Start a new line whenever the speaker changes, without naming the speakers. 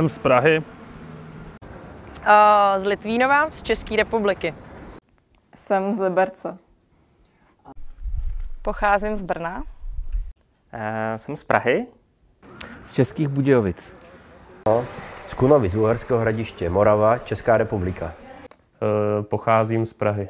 Jsem z Prahy.
Uh, z Litvínova, z České republiky.
Jsem z Liberce.
Pocházím z Brna.
Uh, jsem z Prahy.
Z Českých Budějovic.
No, z Kunovic, Uherského hradiště, Morava, Česká republika.
Uh, pocházím z Prahy.